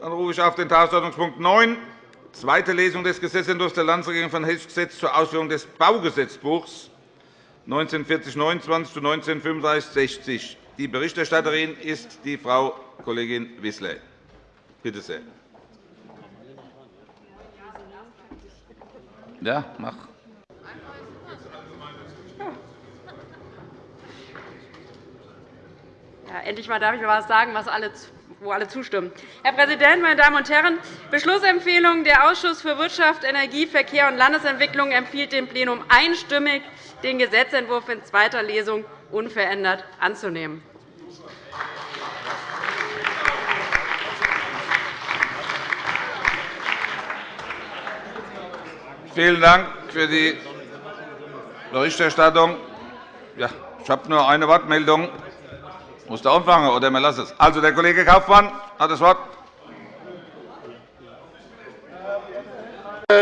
Dann rufe ich auf den Tagesordnungspunkt 9, zweite Lesung des Gesetzentwurfs der Landesregierung von Hessisches Gesetz zur Ausführung des Baugesetzbuchs 1940-29 zu 1935-60. Die Berichterstatterin ist die Frau Kollegin Wissler. Bitte sehr. Ja, mach. Ja, endlich mal darf ich mal etwas sagen, was alle wo alle zustimmen. Herr Präsident, meine Damen und Herren! Beschlussempfehlung. Der Ausschuss für Wirtschaft, Energie, Verkehr und Landesentwicklung empfiehlt dem Plenum einstimmig, den Gesetzentwurf in zweiter Lesung unverändert anzunehmen. Vielen Dank für die Berichterstattung. Ja, ich habe nur eine Wortmeldung. Muss der anfangen, oder wir lassen es? Also, der Kollege Kaufmann hat das Wort.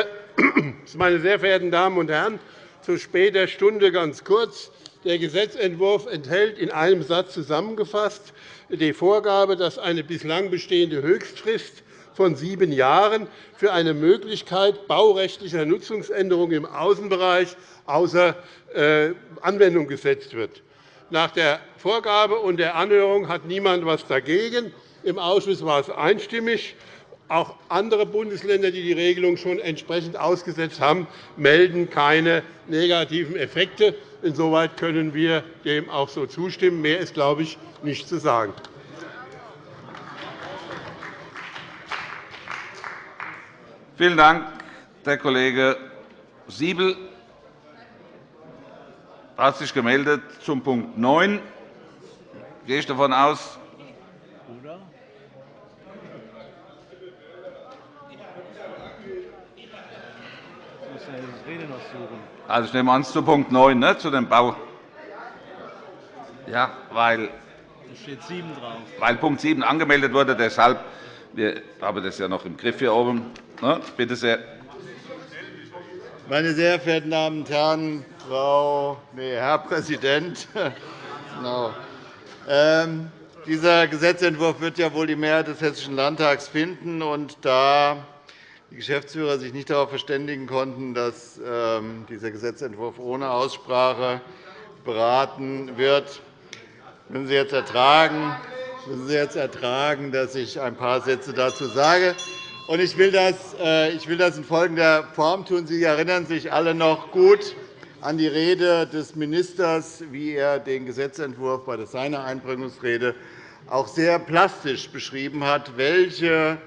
Meine sehr verehrten Damen und Herren, zu später Stunde ganz kurz. Der Gesetzentwurf enthält in einem Satz zusammengefasst die Vorgabe, dass eine bislang bestehende Höchstfrist von sieben Jahren für eine Möglichkeit baurechtlicher Nutzungsänderungen im Außenbereich außer äh, Anwendung gesetzt wird. Nach der Vorgabe und der Anhörung hat niemand etwas dagegen. Im Ausschuss war es einstimmig. Auch andere Bundesländer, die die Regelung schon entsprechend ausgesetzt haben, melden keine negativen Effekte. Insoweit können wir dem auch so zustimmen. Mehr ist, glaube ich, nicht zu sagen. Vielen Dank, der Kollege Siebel hat sich gemeldet zum Punkt 9. Gehe ich davon aus, Also, ich nehme an, zu Punkt 9, ne, zu dem Bau. Ja, weil, steht 7 drauf. weil Punkt 7 angemeldet wurde. Deshalb wir haben das ja noch im Griff hier oben. Ne? Bitte sehr. Meine sehr verehrten Damen und Herren, Frau, nee, Herr Präsident! no. ähm, dieser Gesetzentwurf wird ja wohl die Mehrheit des Hessischen Landtags finden. Und da die Geschäftsführer sich nicht darauf verständigen konnten, dass ähm, dieser Gesetzentwurf ohne Aussprache beraten wird, müssen Sie jetzt ertragen, müssen Sie jetzt ertragen, dass ich ein paar Sätze dazu sage. Ich will, das, äh, ich will das in folgender Form tun. Sie erinnern sich alle noch gut an die Rede des Ministers, wie er den Gesetzentwurf bei seiner Einbringungsrede auch sehr plastisch beschrieben hat, welche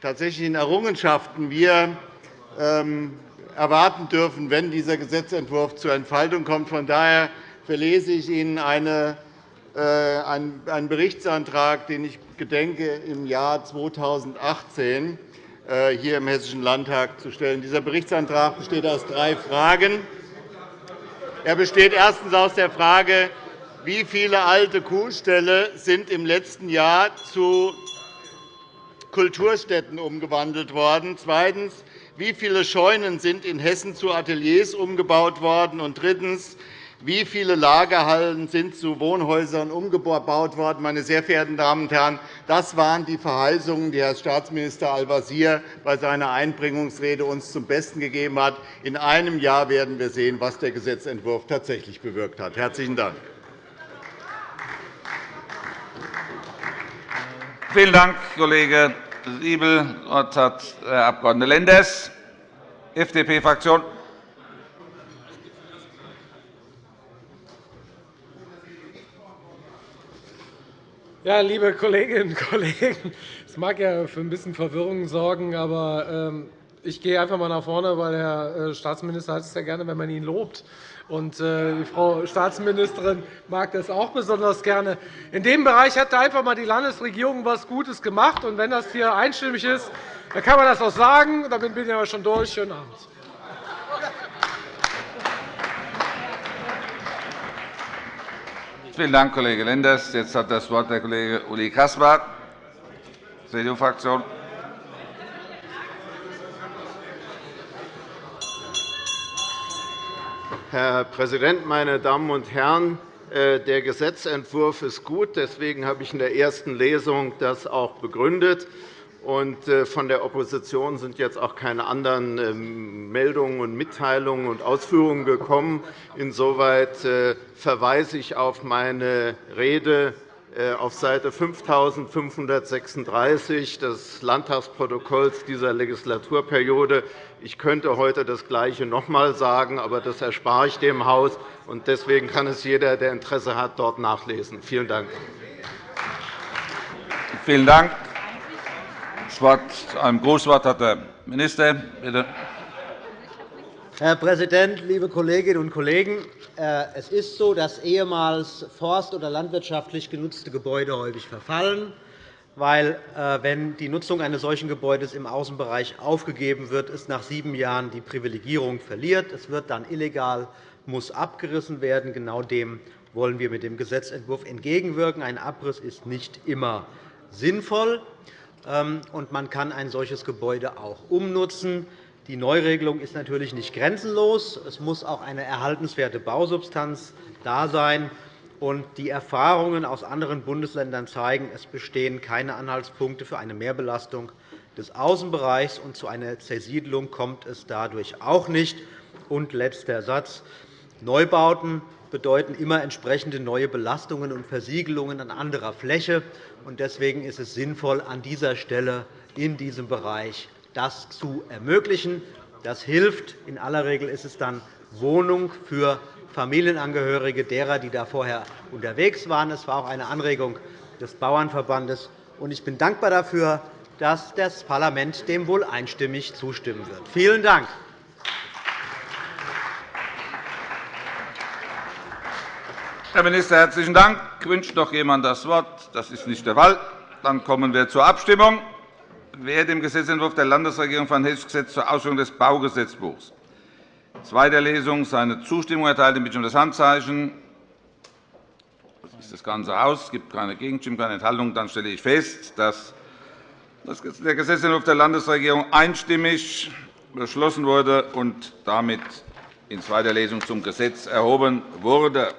tatsächlichen Errungenschaften wir ähm, erwarten dürfen, wenn dieser Gesetzentwurf zur Entfaltung kommt. Von daher verlese ich Ihnen eine einen Berichtsantrag, den ich gedenke, im Jahr 2018 äh, hier im Hessischen Landtag zu stellen. Dieser Berichtsantrag besteht aus drei Fragen. Er besteht erstens aus der Frage, wie viele alte Kuhställe sind im letzten Jahr zu Kulturstätten umgewandelt worden. Zweitens, wie viele Scheunen sind in Hessen zu Ateliers umgebaut worden? Und drittens, wie viele Lagerhallen sind zu Wohnhäusern umgebaut worden? Meine sehr verehrten Damen und Herren, das waren die Verheißungen, die Herr Staatsminister Al-Wazir bei seiner Einbringungsrede uns zum Besten gegeben hat. In einem Jahr werden wir sehen, was der Gesetzentwurf tatsächlich bewirkt hat. – Herzlichen Dank. Vielen Dank, Kollege Siebel. Das Wort hat Herr Abg. Lenders, FDP-Fraktion. Ja, liebe Kolleginnen und Kollegen, es mag ja für ein bisschen Verwirrung sorgen, aber ähm, ich gehe einfach einmal nach vorne, weil Herr äh, Staatsminister hat es ja gerne, wenn man ihn lobt. Und äh, die Frau Staatsministerin mag das auch besonders gerne. In dem Bereich hat einfach einmal die Landesregierung etwas Gutes gemacht. Und wenn das hier einstimmig ist, dann kann man das auch sagen. Damit bin ich aber schon durch. Schönen Abend. Vielen Dank, Kollege Lenders. Jetzt hat das Wort der Kollege Uli Caspar, CDU-Fraktion. Herr Präsident, meine Damen und Herren! Äh, der Gesetzentwurf ist gut. Deswegen habe ich in der ersten Lesung das auch begründet. Äh, von der Opposition sind jetzt auch keine anderen ähm, Meldungen und Mitteilungen und Ausführungen gekommen. Insoweit verweise ich auf meine Rede äh, auf Seite 5536 des Landtagsprotokolls dieser Legislaturperiode. Ich könnte heute das Gleiche noch einmal sagen, aber das erspare ich dem Haus. Deswegen kann es jeder, der Interesse hat, dort nachlesen. Vielen Dank. Vielen Dank. Das Wort, ein Großwort hat der Minister. Bitte. Herr Präsident, liebe Kolleginnen und Kollegen! Äh, es ist so, dass ehemals forst- oder landwirtschaftlich genutzte Gebäude häufig verfallen, weil, äh, wenn die Nutzung eines solchen Gebäudes im Außenbereich aufgegeben wird, es nach sieben Jahren die Privilegierung verliert. Es wird dann illegal, muss abgerissen werden. Genau dem wollen wir mit dem Gesetzentwurf entgegenwirken. Ein Abriss ist nicht immer sinnvoll, und man kann ein solches Gebäude auch umnutzen. Die Neuregelung ist natürlich nicht grenzenlos. Es muss auch eine erhaltenswerte Bausubstanz da sein. Die Erfahrungen aus anderen Bundesländern zeigen, es bestehen keine Anhaltspunkte für eine Mehrbelastung des Außenbereichs, und zu einer Zersiedelung kommt es dadurch auch nicht. Und letzter Satz. Neubauten bedeuten immer entsprechende neue Belastungen und Versiegelungen an anderer Fläche. Deswegen ist es sinnvoll, an dieser Stelle in diesem Bereich das zu ermöglichen. Das hilft. In aller Regel ist es dann Wohnung für Familienangehörige derer, die da vorher unterwegs waren. Es war auch eine Anregung des Bauernverbandes. Ich bin dankbar dafür, dass das Parlament dem wohl einstimmig zustimmen wird. Vielen Dank. Herr Minister, herzlichen Dank. Wünscht noch jemand das Wort? Das ist nicht der Fall. Dann kommen wir zur Abstimmung. Wer dem Gesetzentwurf der Landesregierung von Hessisches Gesetz zur Ausführung des Baugesetzbuchs zweiter Lesung seine Zustimmung erteilt, bitte um das Handzeichen. So sieht das Ganze aus. Es gibt keine Gegenstimmen, keine Enthaltungen. Dann stelle ich fest, dass der Gesetzentwurf der Landesregierung einstimmig beschlossen wurde und damit in zweiter Lesung zum Gesetz erhoben wurde.